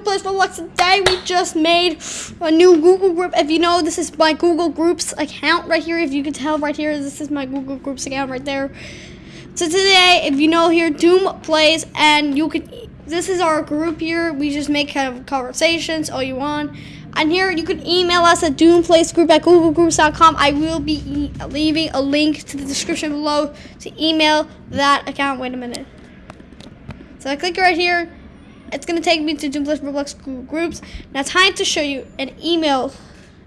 Doom Plays Roblox. Today we just made a new Google group. If you know, this is my Google Groups account right here. If you can tell right here, this is my Google Groups account right there. So today, if you know here, Doom Plays, and you can, this is our group here. We just make kind of conversations all you want. And here you can email us at doomplaysgroup at googlegroups.com. I will be e leaving a link to the description below to email that account. Wait a minute. So I click right here it's gonna take me to Doom Plays Roblox groups. Now time to show you an email.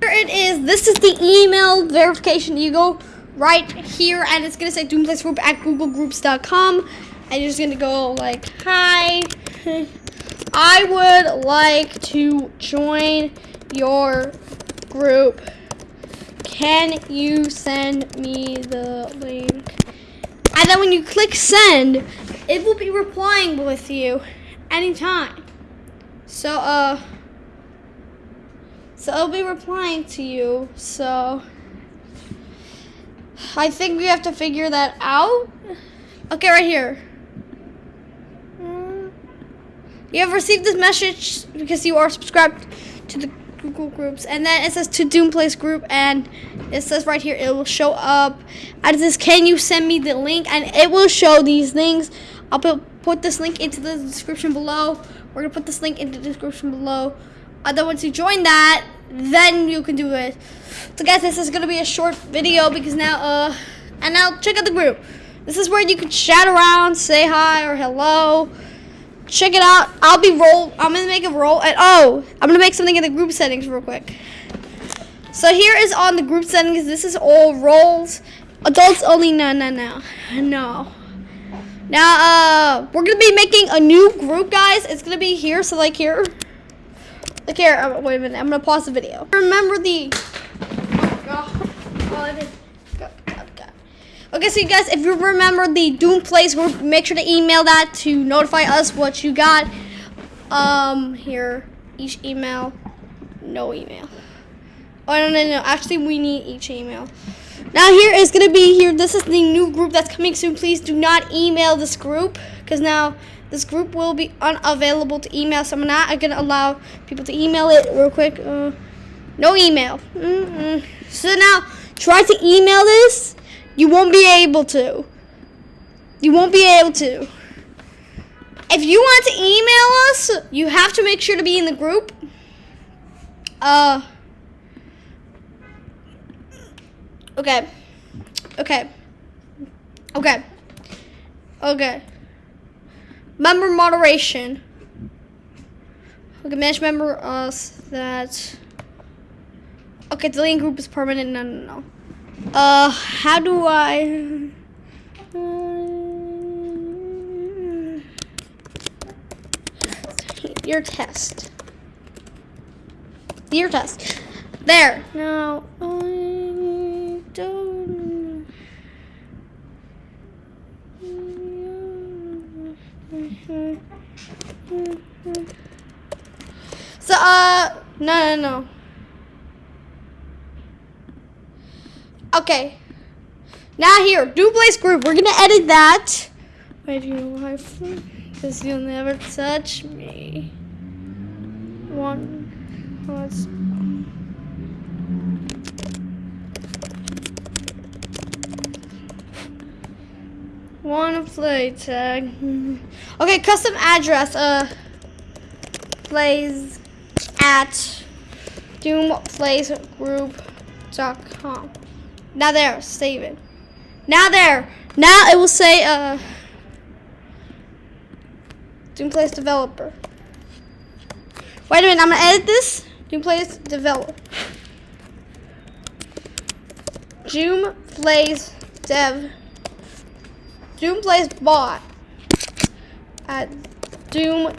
Here it is. This is the email verification. You go right here and it's gonna say Doom Plays Group at googlegroups.com. And you're just gonna go like, hi, I would like to join your group. Can you send me the link? And then when you click send, it will be replying with you anytime. So, uh, so I'll be replying to you. So, I think we have to figure that out. Okay, right here. You have received this message because you are subscribed to the Google groups. And then it says to Doom Plays group and it says right here it will show up. And it says, can you send me the link? And it will show these things. I'll put put this link into the description below. We're gonna put this link in the description below. And then once you join that, then you can do it. So guys, this is gonna be a short video because now, uh, and now check out the group. This is where you can chat around, say hi or hello. Check it out. I'll be roll. I'm gonna make a roll. And oh, I'm gonna make something in the group settings real quick. So here is on the group settings. This is all roles. Adults only. No, no, no, no. Now, uh, we're gonna be making a new group, guys. It's gonna be here, so like here. Like here, uh, wait a minute, I'm gonna pause the video. Remember the, oh, Okay, so you guys, if you remember the Doom Plays group, make sure to email that to notify us what you got. Um, here, each email, no email. Oh, no, no, no, actually, we need each email. Now here is going to be here. This is the new group that's coming soon. Please do not email this group because now this group will be unavailable to email. So I'm not going to allow people to email it real quick. Uh, no email. Mm -mm. So now try to email this. You won't be able to. You won't be able to. If you want to email us, you have to make sure to be in the group. Uh, Okay. Okay. Okay. Okay. Member moderation. Okay, manage member uh, us that. Okay, link group is permanent. No, no, no. Uh, how do I? Hmm, your test. Your test. There. No. Uh, So, uh, no, no, no. Okay. Now here, Plays group. We're gonna edit that. Wait, you know Because you'll never touch me. One. Let's. One play tag. Okay, custom address. Uh, plays at doomplaysgroup.com. Now there, save it. Now there. Now it will say uh Doom Plays Developer. Wait a minute, I'm gonna edit this. Doom Plays Develop. Doom Plays Dev. Doom Plays Bot. At Doom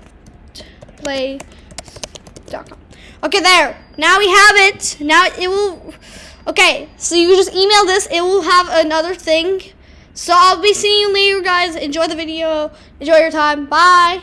Plays Okay, there. Now we have it. Now it will. Okay, so you just email this. It will have another thing. So I'll be seeing you later, guys. Enjoy the video. Enjoy your time. Bye.